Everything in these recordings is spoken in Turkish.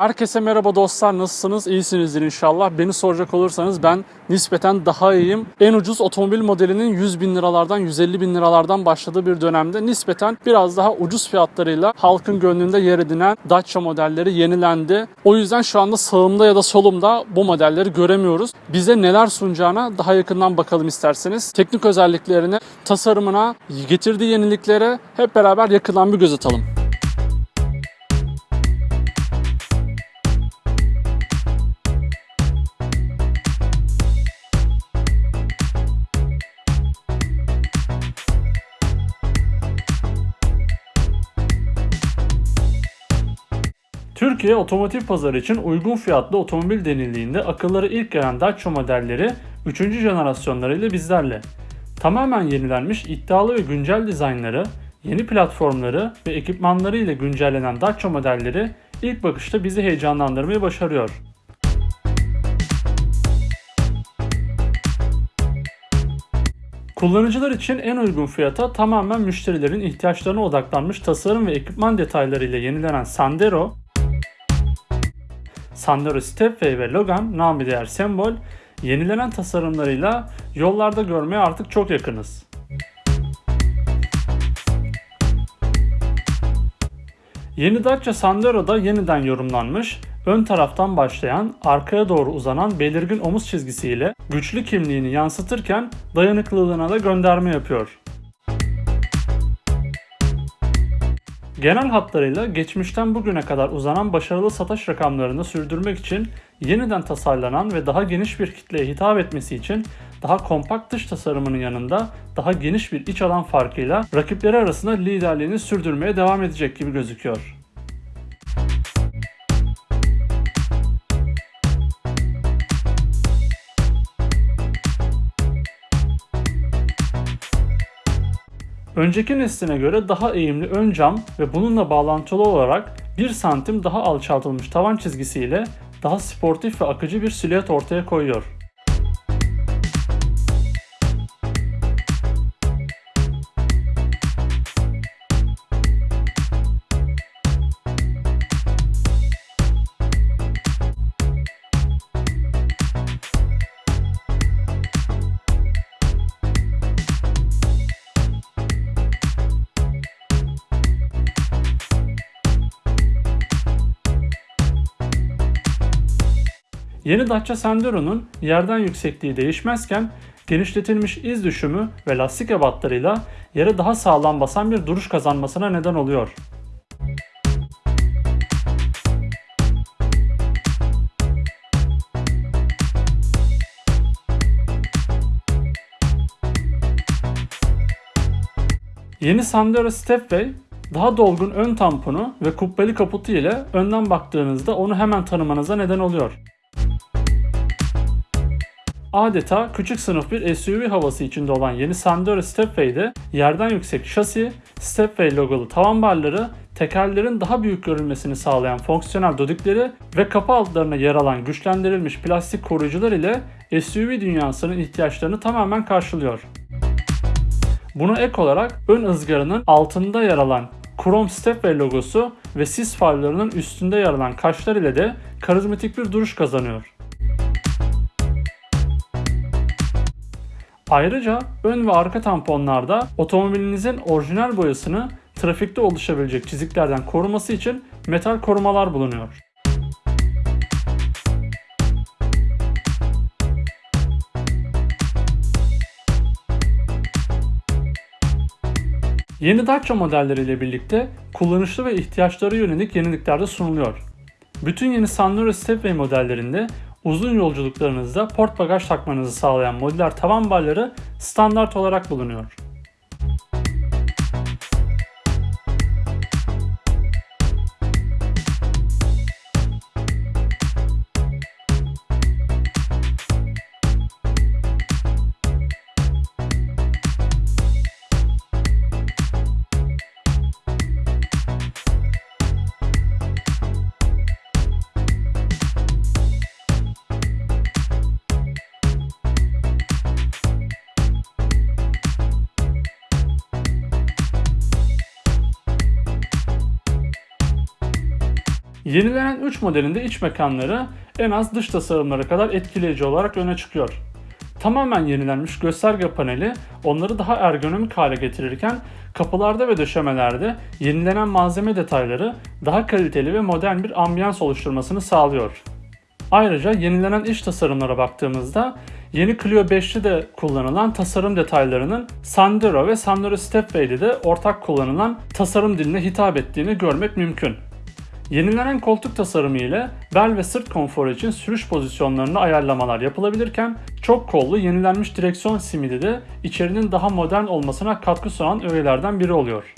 Herkese merhaba dostlar nasılsınız? İyisinizdir inşallah. Beni soracak olursanız ben nispeten daha iyiyim. En ucuz otomobil modelinin 100 bin liralardan 150 bin liralardan başladığı bir dönemde nispeten biraz daha ucuz fiyatlarıyla halkın gönlünde yer edinen Dacia modelleri yenilendi. O yüzden şu anda sağımda ya da solumda bu modelleri göremiyoruz. Bize neler sunacağına daha yakından bakalım isterseniz. Teknik özelliklerine, tasarımına, getirdiği yeniliklere hep beraber yakından bir göz atalım. Türkiye otomotiv pazarı için uygun fiyatlı otomobil denildiğinde akılları ilk gelen Dacia modelleri 3. jenerasyonlarıyla bizlerle. Tamamen yenilenmiş iddialı ve güncel dizaynları, yeni platformları ve ekipmanları ile güncellenen Dacia modelleri ilk bakışta bizi heyecanlandırmayı başarıyor. Kullanıcılar için en uygun fiyata tamamen müşterilerin ihtiyaçlarına odaklanmış tasarım ve ekipman detaylarıyla yenilenen Sandero, Sandero Stepway ve Logan namı değer sembol yenilenen tasarımlarıyla yollarda görmeye artık çok yakınız. Yeni Dacia Sandero'da yeniden yorumlanmış, ön taraftan başlayan, arkaya doğru uzanan belirgin omuz çizgisiyle güçlü kimliğini yansıtırken dayanıklılığına da gönderme yapıyor. Genel hatlarıyla geçmişten bugüne kadar uzanan başarılı satış rakamlarını sürdürmek için yeniden tasarlanan ve daha geniş bir kitleye hitap etmesi için daha kompakt dış tasarımının yanında daha geniş bir iç alan farkıyla rakipleri arasında liderliğini sürdürmeye devam edecek gibi gözüküyor. Önceki nesline göre daha eğimli ön cam ve bununla bağlantılı olarak 1 santim daha alçaltılmış tavan çizgisiyle daha sportif ve akıcı bir silüet ortaya koyuyor. Yeni Dacia Sandero'nun yerden yüksekliği değişmezken genişletilmiş iz düşümü ve lastik ebatlarıyla yere daha sağlam basan bir duruş kazanmasına neden oluyor. Yeni Sandero Stepway daha dolgun ön tamponu ve kubbeli kaputu ile önden baktığınızda onu hemen tanımanıza neden oluyor. Adeta küçük sınıf bir SUV havası içinde olan yeni Sandero Stepway'de yerden yüksek şasi, Stepway logolu tavan barları, tekerlerin daha büyük görülmesini sağlayan fonksiyonel dodikleri ve kapı altlarına yer alan güçlendirilmiş plastik koruyucular ile SUV dünyasının ihtiyaçlarını tamamen karşılıyor. Buna ek olarak ön ızgaranın altında yer alan krom Stepway logosu ve sis farlarının üstünde yer alan kaşlar ile de karizmatik bir duruş kazanıyor. Ayrıca ön ve arka tamponlarda otomobilinizin orijinal boyasını trafikte oluşabilecek çiziklerden koruması için metal korumalar bulunuyor. Yeni Dacia modelleriyle birlikte kullanışlı ve ihtiyaçlara yönelik yenilikler de sunuluyor. Bütün yeni Sandero Stepway modellerinde uzun yolculuklarınızda port bagaj takmanızı sağlayan modüler tavan barları standart olarak bulunuyor. Yenilenen 3 modelinde iç mekanları en az dış tasarımları kadar etkileyici olarak öne çıkıyor. Tamamen yenilenmiş gösterge paneli onları daha ergonomik hale getirirken kapılarda ve döşemelerde yenilenen malzeme detayları daha kaliteli ve modern bir ambiyans oluşturmasını sağlıyor. Ayrıca yenilenen iç tasarımlara baktığımızda yeni Clio 5'te de kullanılan tasarım detaylarının Sandero ve Sandero Stepway'de de ortak kullanılan tasarım diline hitap ettiğini görmek mümkün. Yenilenen koltuk tasarımı ile bel ve sırt konforu için sürüş pozisyonlarında ayarlamalar yapılabilirken çok kollu yenilenmiş direksiyon simidi de içerinin daha modern olmasına katkı sunan öğelerden biri oluyor.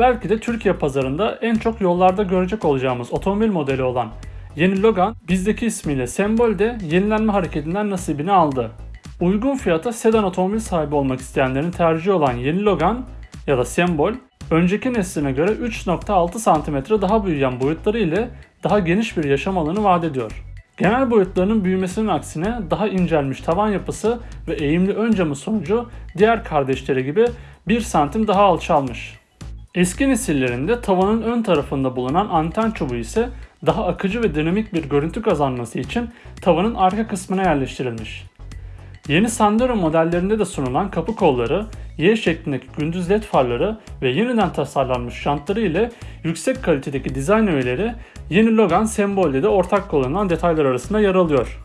Belki de Türkiye pazarında en çok yollarda görecek olacağımız otomobil modeli olan yeni Logan bizdeki ismiyle Sembol de yenilenme hareketinden nasibini aldı. Uygun fiyata sedan otomobil sahibi olmak isteyenlerin tercihi olan yeni Logan ya da Sembol önceki nesline göre 3.6 cm daha büyüyen boyutları ile daha geniş bir yaşam alanı vaat ediyor. Genel boyutlarının büyümesinin aksine daha incelmiş tavan yapısı ve eğimli ön camı sonucu diğer kardeşleri gibi 1 santim daha alçalmış. Eski nesillerinde tavanın ön tarafında bulunan anten çubuğu ise daha akıcı ve dinamik bir görüntü kazanması için tavanın arka kısmına yerleştirilmiş. Yeni Sandero modellerinde de sunulan kapı kolları, Y şeklindeki gündüz led farları ve yeniden tasarlanmış jantları ile yüksek kalitedeki dizayn öğeleri yeni Logan sembolde de ortak kullanılan detaylar arasında yer alıyor.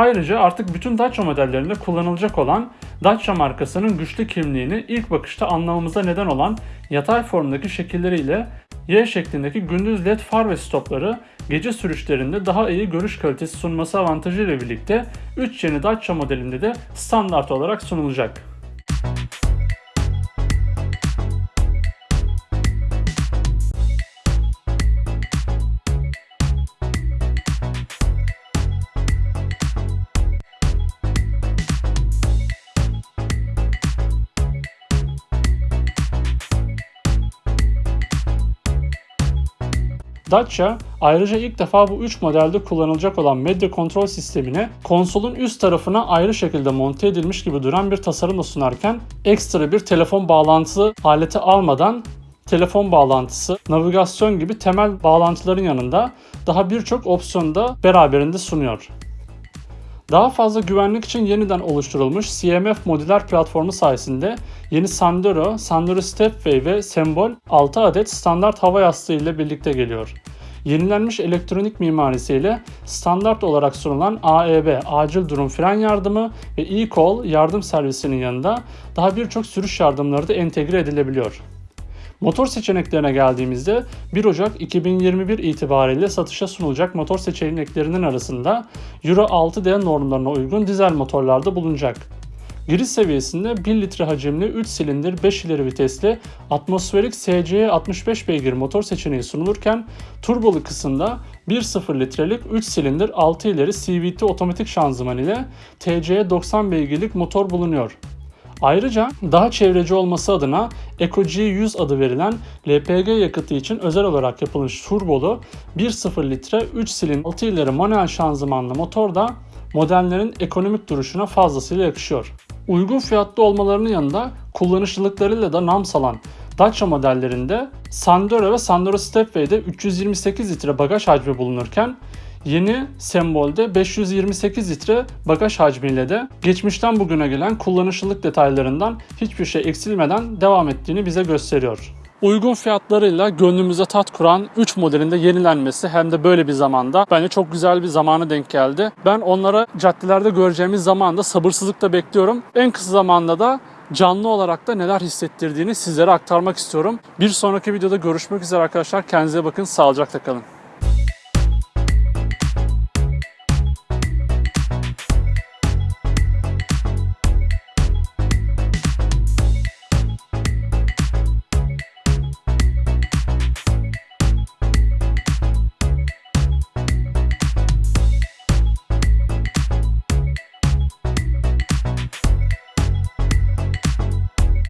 Ayrıca artık bütün Dacia modellerinde kullanılacak olan Dacia markasının güçlü kimliğini ilk bakışta anlamamıza neden olan yatay formdaki şekilleriyle Y şeklindeki gündüz led far ve stopları gece sürüşlerinde daha iyi görüş kalitesi sunması avantajı ile birlikte 3 yeni Dacia modelinde de standart olarak sunulacak. Dacia ayrıca ilk defa bu 3 modelde kullanılacak olan medya kontrol sistemine konsolun üst tarafına ayrı şekilde monte edilmiş gibi duran bir tasarımla sunarken ekstra bir telefon bağlantısı aleti almadan telefon bağlantısı, navigasyon gibi temel bağlantıların yanında daha birçok opsiyonu da beraberinde sunuyor. Daha fazla güvenlik için yeniden oluşturulmuş CMF modüler platformu sayesinde yeni Sandero, Sandero Stepway ve Sembol 6 adet standart hava yastığı ile birlikte geliyor. Yenilenmiş elektronik mimarisiyle standart olarak sunulan AEB, acil durum fren yardımı ve e-call yardım servisinin yanında daha birçok sürüş yardımları da entegre edilebiliyor. Motor seçeneklerine geldiğimizde 1 Ocak 2021 itibariyle satışa sunulacak motor seçeneklerinin arasında Euro 6D normlarına uygun dizel motorlarda bulunacak. Giriş seviyesinde 1 litre hacimli 3 silindir 5 ileri vitesli atmosferik SCE 65 beygir motor seçeneği sunulurken turbolu kısımda 1.0 litrelik 3 silindir 6 ileri CVT otomatik şanzıman ile TCE 90 beygirlik motor bulunuyor. Ayrıca daha çevreci olması adına Eco G100 adı verilen LPG yakıtı için özel olarak yapılmış turbolu 1.0 litre 3 silindir 6 ileri manuel şanzımanlı motor da modellerin ekonomik duruşuna fazlasıyla yakışıyor. Uygun fiyatlı olmalarının yanında kullanışlılıklarıyla da nam salan Dacia modellerinde Sandero ve Sandero Stepway'de 328 litre bagaj hacmi bulunurken Yeni sembolde 528 litre bagaj hacmiyle de geçmişten bugüne gelen kullanışlılık detaylarından hiçbir şey eksilmeden devam ettiğini bize gösteriyor. Uygun fiyatlarıyla gönlümüze tat kuran 3 modelinde yenilenmesi hem de böyle bir zamanda bence çok güzel bir zamana denk geldi. Ben onlara caddelerde göreceğimiz zamanda sabırsızlıkla bekliyorum. En kısa zamanda da canlı olarak da neler hissettirdiğini sizlere aktarmak istiyorum. Bir sonraki videoda görüşmek üzere arkadaşlar. Kendinize bakın. Sağlıcakla kalın.